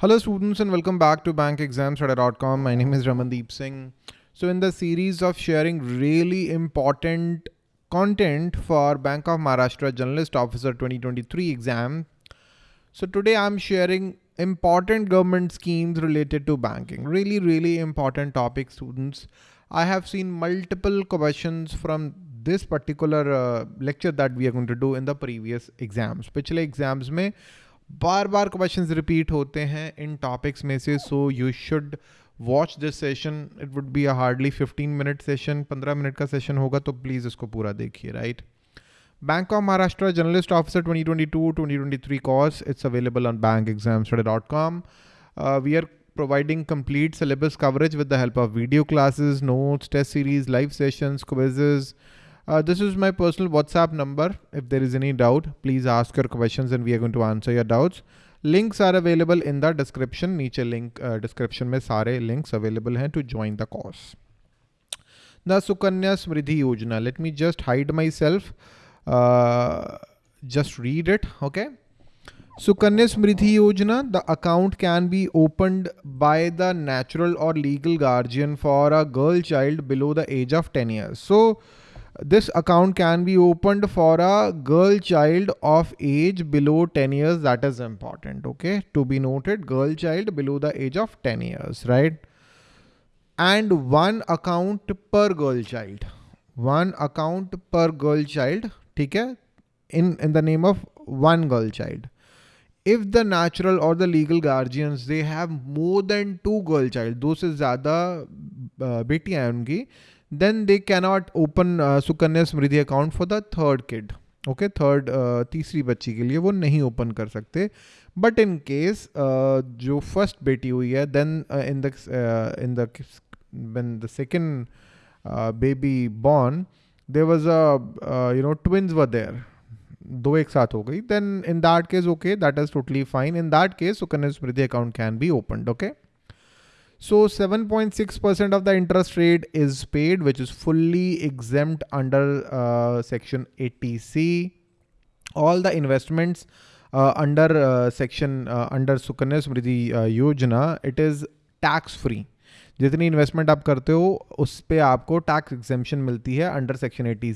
Hello students and welcome back to bankexamstudy.com. My name is Ramandeep Singh. So in the series of sharing really important content for Bank of Maharashtra Generalist Officer 2023 exam. So today I'm sharing important government schemes related to banking. Really, really important topic students. I have seen multiple questions from this particular uh, lecture that we are going to do in the previous exams. Pichle exams mein बार बार question repeat होते हैं इन topics में से so you should watch this session it would be a hardly 15 minute session 15 minute का session होगा तो प्लीज़ इसको पूरा देखिए right bank of Maharashtra journalist officer 2022 2023 twenty course it's available on bank exam dot com we are providing complete syllabus coverage with the help of video classes notes test series live session quizzes Uh, this is my personal WhatsApp number. If there is any doubt, please ask your questions and we are going to answer your doubts. Links are available in the description. Niche link uh, description में sare links available हैं to join the course. The Sukanya Samriddhi Yojana. Let me just hide myself. Uh, just read it. Okay. Sukanya Samriddhi Yojana, the account can be opened by the natural or legal guardian for a girl child below the age of 10 years. So, this account can be opened for a girl child of age below 10 years. That is important. Okay. To be noted, girl child below the age of 10 years, right? And one account per girl child. One account per girl child. Okay. In, in the name of one girl child. If the natural or the legal guardians, they have more than two girl child, दो से ज़्यादा बेटियां हैं उनकी then they cannot open uh, Sukanya Smriddhi account for the third kid. Okay third तीसरी बच्ची के लिए वो नहीं ओपन कर सकते। बट इन केस जो फ़र्स्ट बेटी हुई है then in the in the when the second baby born there was a you know twins were there दो एक साथ हो गई। Then in that case okay that is totally fine in that case Sukanya Smriti account can be open okay So 7.6% of the interest rate is paid, which is fully exempt under uh, section 80C. All the investments uh, under uh, section uh, under Sukanya Samriddhi uh, Yojana, it is tax free. जितनी investment आप करते हो, उस पर आपको tax exemption मिलती है under section eighty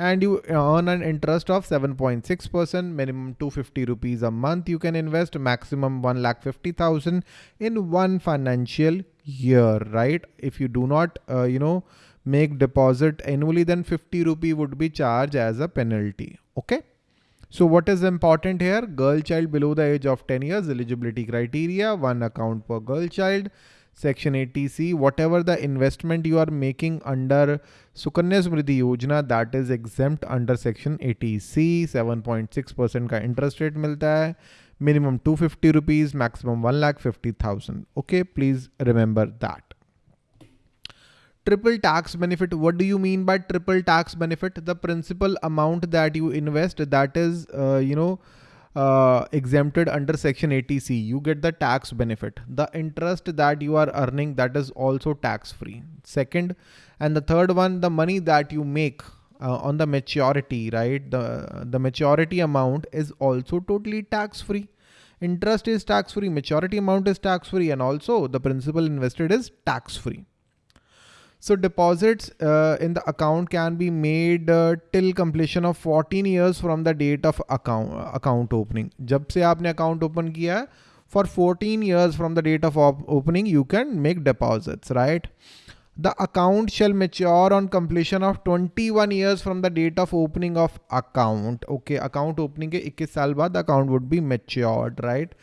and you earn an interest of seven point six percent minimum two fifty rupees a month you can invest maximum one lakh fifty thousand in one financial year right if you do not you know make deposit annually then fifty rupee would be charge as a penalty okay so what is important here girl child below the age of ten years eligibility criteria one account पर girl child Section 80C, whatever the investment you are making under Sukanya Samriddhi Yojana that is exempt under Section 80C, 7.6% ka interest rate milta hai. minimum 250 rupees, maximum 1 lakh 50,000. Okay, please remember that. triple tax benefit what do you mean by triple tax benefit the principal amount that you invest that is uh, you know uh, exempted under section 80C, you get the tax benefit. The interest that you are earning that is also tax free. Second, and the third one, the money that you make uh, on the maturity, right? The, the maturity amount is also totally tax free. Interest is tax free, maturity amount is tax free, and also the principal invested is tax free. So deposits uh, in the account can be made uh, till completion of 14 years from the date of account account opening. जब से आपने account open किया for 14 years from the date of op opening you can make deposits, right? The account shall mature on completion of 21 years from the date of opening of account. Okay, account opening के 21 साल बाद account would be matured, right?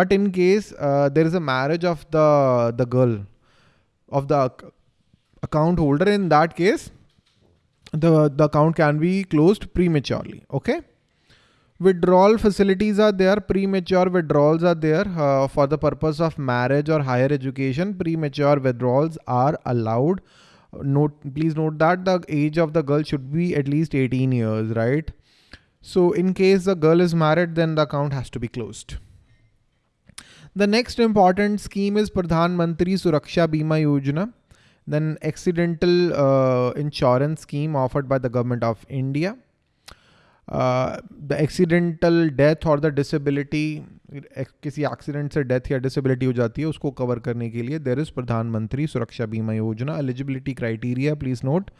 But in case uh, there is a marriage of the the girl of the account holder in that case the the account can be closed prematurely okay? Withdrawal facilities are there premature withdrawals are there uh, for the purpose of marriage or higher education premature withdrawals are allowed. Note please note that the age of the girl should be at least 18 years right? So in case the girl is married then the account has to be closed. The next important scheme is Pradhan Mantri Suraksha Bima Yojana then accidental uh, insurance scheme offered by the government of India. The accidental death और the disability किसी accident से death या disability हो जाती है उसको cover करने के लिए there is Pradhan Mantri Suraksha Bima Yojana eligibility criteria please note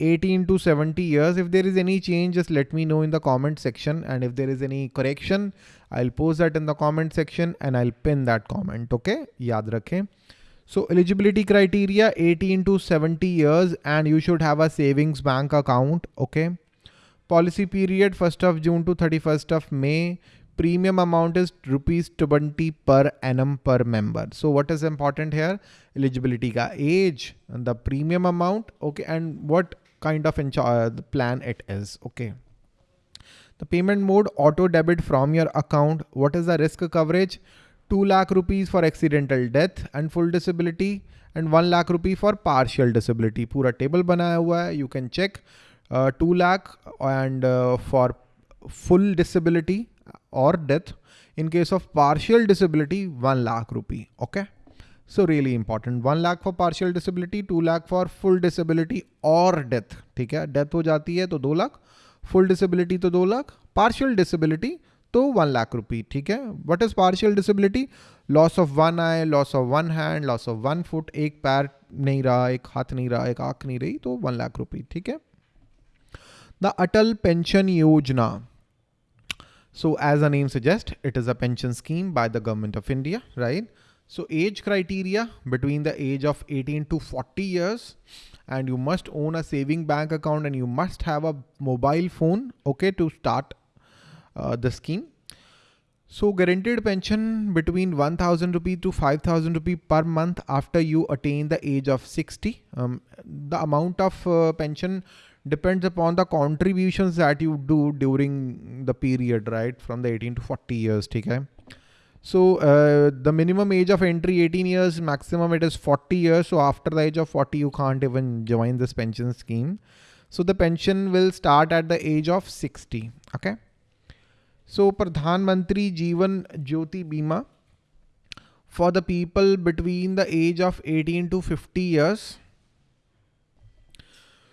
18 to 70 years if there is any change just let me know in the comment section and if there is any correction i'll post that in the comment section and i'll pin that comment okay yaad rakhe so eligibility criteria 18 to 70 years and you should have a savings bank account okay policy period 1st of june to 31st of may premium amount is rupees 20 per annum per member so what is important here eligibility ka age and the premium amount okay and what kind of uh, plan it is. Okay. The payment mode auto debit from your account. What is the risk coverage? Two lakh rupees for accidental death and full disability and one lakh rupee for partial disability पूरा table बनाया हुआ है you can check two lakh and for full disability और death in case of partial disability one lakh rupee okay so really important one lakh for partial disability two lakh for full disability और death ठीक है? Death हो जाती है तो दो lakh full disability तो दो लाख पार्शियल डिसबिलिटी तो वन लाख रुपी ठीक है what is partial disability loss of one I loss of one hand loss of one foot एक पैर नहीं रहा एक हाथ नहीं रहा एक आंख नहीं रही तो वन लाख रुपी ठीक है the Atal pension Yojana so as the name suggests it is a pension scheme by the government of india right So age criteria between the age of 18 to 40 years and you must own a saving bank account and you must have a mobile phone, okay, to start uh, the scheme. So guaranteed pension between 1000 rupee to 5000 rupee per month after you attain the age of 60. Um, the amount of uh, pension depends upon the contributions that you do during the period, right? From the 18 to 40 years, okay? So uh, the minimum age of entry 18 years, maximum it is 40 years. So after the age of 40, you can't even join this pension scheme. So the pension will start at the age of 60. Okay. So Pradhan Mantri Jeevan Jyoti Bima for the people between the age of 18 to 50 years.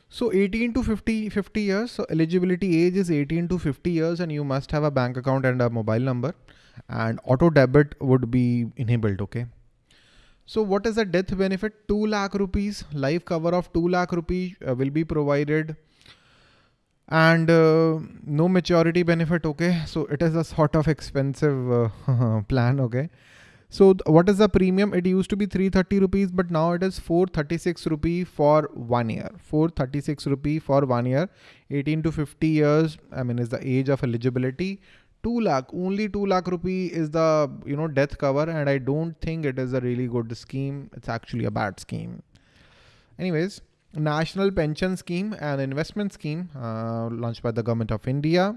So 18 to 50, 50 years. So eligibility age is 18 to 50 years and you must have a bank account and a mobile number and auto debit would be enabled. Okay. So what is the death benefit? 2 lakh rupees, life cover of 2 lakh rupees uh, will be provided and uh, no maturity benefit. Okay. So it is a sort of expensive uh, plan. Okay. So what is the premium? It used to be 330 rupees, but now it is 436 rupee for one year. 436 rupee for one year. 18 to 50 years. I mean, is the age of eligibility. 2 lakh only 2 lakh rupee is the you know death cover and i don't think it is a really good scheme it's actually a bad scheme anyways national pension scheme and investment scheme uh, launched by the government of india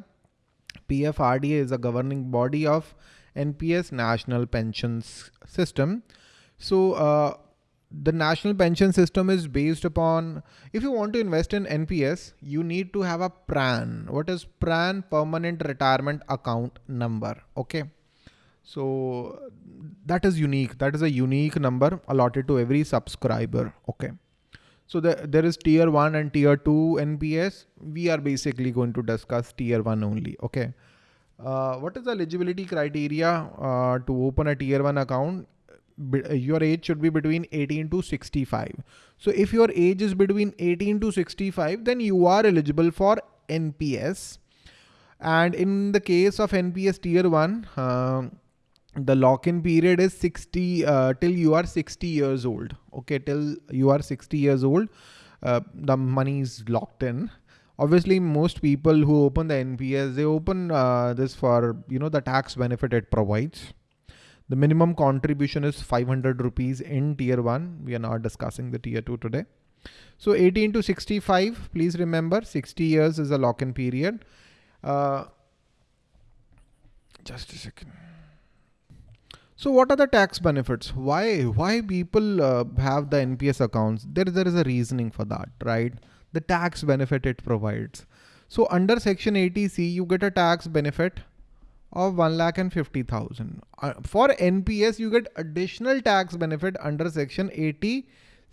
pfrda is a governing body of nps national pensions system so uh, the national pension system is based upon if you want to invest in NPS, you need to have a PRAN. What is PRAN? Permanent Retirement Account Number. Okay. So that is unique. That is a unique number allotted to every subscriber. Okay. So the, there is tier one and tier two NPS. We are basically going to discuss tier one only. Okay. Uh, what is the eligibility criteria uh, to open a tier one account? Your age should be between 18 to 65. So if your age is between 18 to 65, then you are eligible for NPS. And in the case of NPS tier 1, uh, the lock-in period is 60 uh, till you are 60 years old. Okay, till you are 60 years old, uh, the money is locked in. Obviously, most people who open the NPS, they open uh, this for, you know, the tax benefit it provides. The minimum contribution is 500 rupees in tier one. We are not discussing the tier two today. So 18 to 65, please remember 60 years is a lock-in period. Uh, just a second. So what are the tax benefits? Why why people uh, have the NPS accounts? There there is a reasoning for that, right? The tax benefit it provides. So under section 80C, you get a tax benefit of 1 lakh and 50,000. Uh, for NPS, you get additional tax benefit under section 80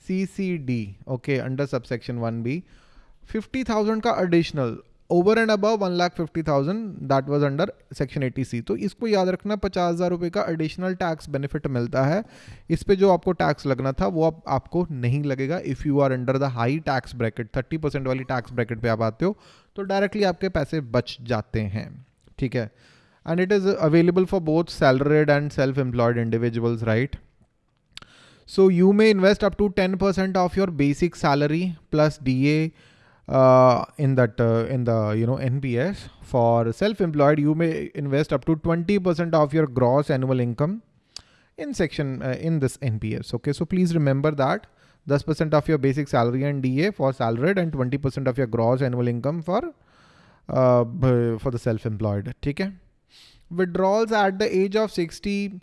CCD. Okay, under subsection 1B. 50,000 ka additional. Over and above one lakh fifty thousand that was under section eighty C तो इसको याद रखना, पचास हज़ार रुपये का additional tax benefit मिलता है। इस पर जो आपको टैक्स लगना था, वो अब आपको नहीं लगेगा if you are under the high tax bracket thirty percent वाली टैक्स ब्रैकेट पे आप आते हो तो डायरेक्टली आपके पैसे बच जाते हैं। ठीक है? And it is available for both salaried and self employed individuals right So you may invest up to 10% of your basic salary plus DA uh, in that uh, in the you know NPS. For self-employed, you may invest up to 20% of your gross annual income in section uh, in this NPS. Okay, so please remember that 10% of your basic salary and DA for salaried and 20% of your gross annual income for uh, for the self-employed. Okay. Withdrawals at the age of 60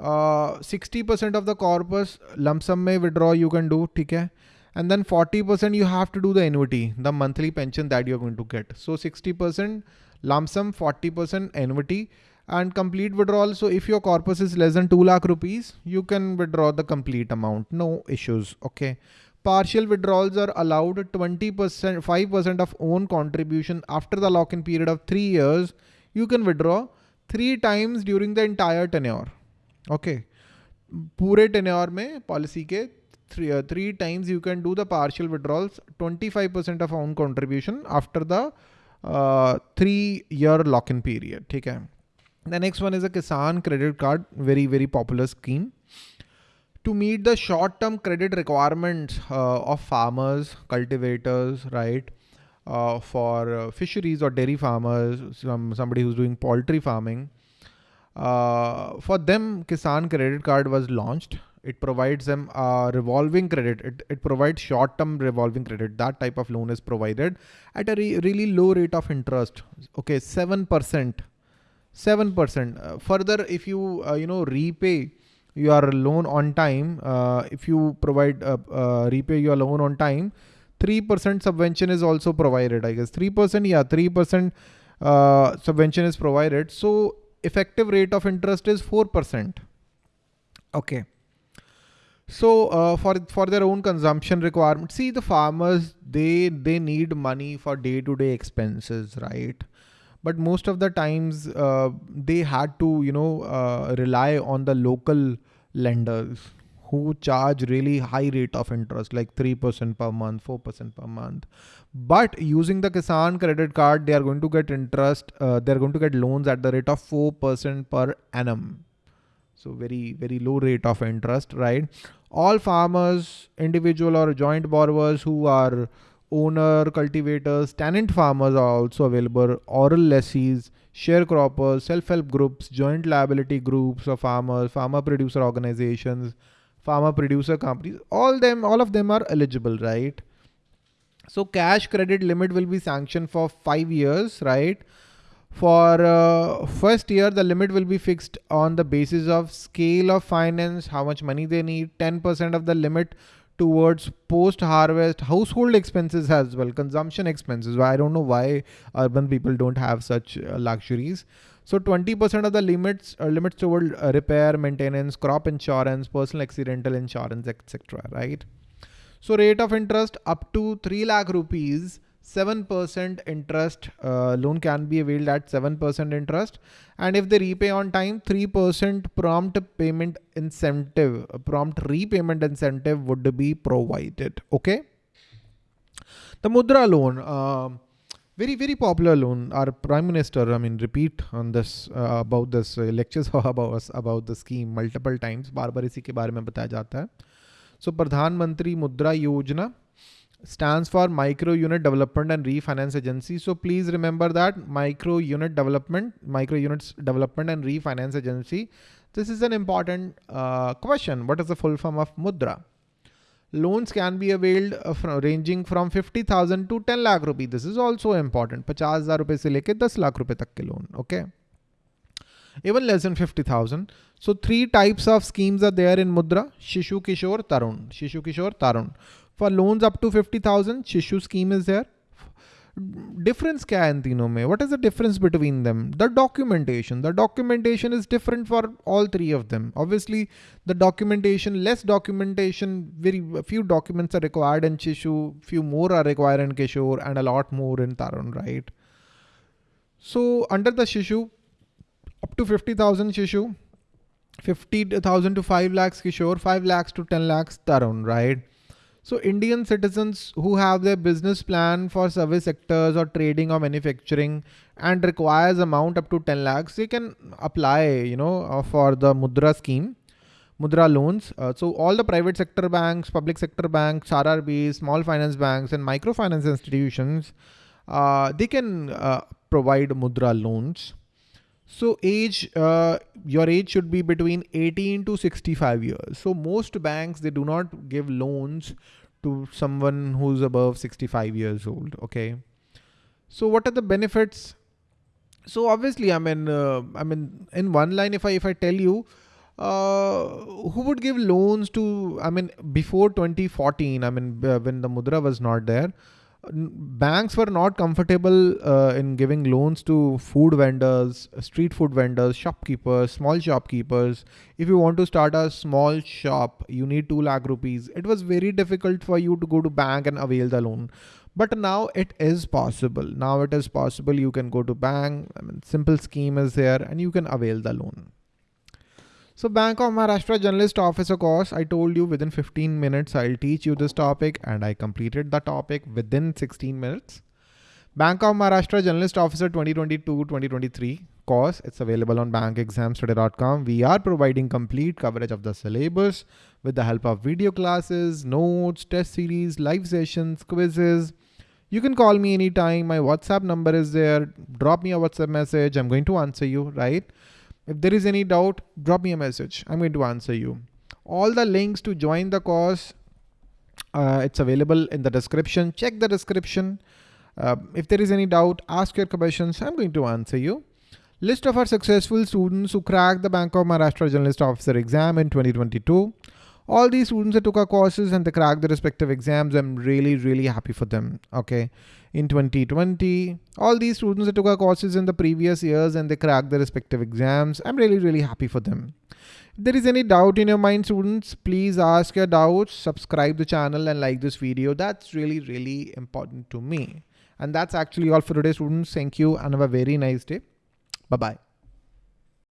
sixty percent of the corpus lump sum में withdraw you can do ठीक है and then 40% you have to do the annuity, the monthly pension that you're going to get. So 60% lump sum, 40% annuity and complete withdrawal. So if your corpus is less than 2 lakh rupees, you can withdraw the complete amount. No issues. Okay. Partial withdrawals are allowed 20%, 5% of own contribution after the lock-in period of three years. You can withdraw three times during the entire tenure. Okay पूरे tenure में policy के three three times you can do the partial withdrawals twenty five percent of own contribution after the three ear lock in period ठीक है the next one is a किसान credit card very very popular scheme to meet the short term credit requirements uh, of farmers, cultivators, right? Uh, for uh, fisheries or dairy farmers, some, somebody who's doing poultry farming, uh, for them, Kisan credit card was launched. It provides them a revolving credit. It, it provides short-term revolving credit. That type of loan is provided at a re really low rate of interest. Okay, 7%. 7%. Uh, further, if you, uh, you know, repay your loan on time, uh, if you provide, uh, uh, repay your loan on time, 3% subvention is also provided, I guess. 3%, yeah, 3% subvention is provided. So effective rate of interest is 4%. Okay. So uh, for for their own consumption requirement, see the farmers they they need money for day to day expenses, right? But most of the times uh, they had to you know uh, rely on the local lenders who charge really high rate of interest like 3% per month 4% per month. But using the kisan credit card they are going to get interest uh, they're going to get loans at the rate of 4% per annum. So very very low rate of interest right all farmers individual or joint borrowers who are owner cultivators tenant farmers are also available oral lessees sharecroppers self-help groups joint liability groups of farmers farmer producer organizations farmer producer companies all them all of them are eligible right so cash credit limit will be sanctioned for five years, right? For uh, first year, the limit will be fixed on the basis of scale of finance, how much money they need, 10% of the limit towards post-harvest household expenses as well, consumption expenses. I don't know why urban people don't have such uh, luxuries. So 20% of the limits uh, limits toward uh, repair, maintenance, crop insurance, personal accidental insurance, etc. Right? So rate of interest up to 3 lakh rupees, 7% interest uh, loan can be availed at 7% interest. And if they repay on time, 3% prompt payment incentive, prompt repayment incentive would be provided. Okay. The Mudra loan, uh, very, very popular loan. Our prime minister, I mean, repeat on this uh, about this uh, lectures about us about the scheme multiple times. बार बार इसी के बारे में बताया जाता है. So Pradhan Mantri Mudra Yojana stands for micro unit development and refinance agency. So please remember that micro unit development micro units development and refinance agency this is an important uh, question. What is the full form of mudra? Loans can be availed uh, from, ranging from 50000 to 10 lakh rupee. This is also important. 50000 rupees se leke 10 lakh rupees tak ke loan okay? Even less than 50000 so three types of schemes are there in mudra. Shishu kishore tarun. Shishu kishore tarun. For loans up to 50,000, Shishu scheme is there. Difference kya hai in mein? What is the difference between them? The documentation. The documentation is different for all three of them. Obviously, the documentation, less documentation, very few documents are required in Shishu, few more are required in Kishore, and a lot more in Tarun, right? So under the Shishu, up to 50,000 Shishu, 50,000 to 5 lakhs Kishore, 5 lakhs to 10 lakhs Tarun, right? So Indian citizens who have their business plan for service sectors or trading or manufacturing and requires amount up to 10 lakhs, they can apply, you know, uh, for the Mudra scheme, Mudra loans. Uh, so all the private sector banks, public sector banks, RRBs, small finance banks and microfinance institutions, uh, they can uh, provide Mudra loans. So age, uh, your age should be between 18 to 65 years. So most banks, they do not give loans to someone who's above 65 years old. Okay. So what are the benefits? So obviously, I mean, uh, I mean, in one line, if I, if I tell you, uh, who would give loans to, I mean, before 2014, I mean, when the Mudra was not there, banks were not comfortable uh, in giving loans to food vendors, street food vendors, shopkeepers, small shopkeepers. If you want to start a small shop, you need 2 lakh rupees. It was very difficult for you to go to bank and avail the loan. But now it is possible. Now it is possible. You can go to bank. I mean, simple scheme is there and you can avail the loan. So Bank of Maharashtra Generalist Officer course, I told you within 15 minutes, I'll teach you this oh. topic and I completed the topic within 16 minutes. Bank of Maharashtra Generalist Officer 2022-2023 course. It's available on bankexamstudy.com. We are providing complete coverage of the syllabus with the help of video classes, notes, test series, live sessions, quizzes. You can call me anytime. My WhatsApp number is there. Drop me a WhatsApp message. I'm going to answer you, right? If there is any doubt, drop me a message. I'm going to answer you. All the links to join the course, uh, it's available in the description. Check the description. Uh, if there is any doubt, ask your questions. I'm going to answer you. List of our successful students who cracked the Bank of Maharashtra Generalist Officer exam in 2022. All these students that took our courses and they cracked the respective exams, I'm really, really happy for them. Okay in 2020. All these students that took our courses in the previous years and they cracked the respective exams. I'm really, really happy for them. If there is any doubt in your mind, students, please ask your doubts, subscribe the channel and like this video. That's really, really important to me. And that's actually all for today, students. Thank you and have a very nice day. Bye-bye.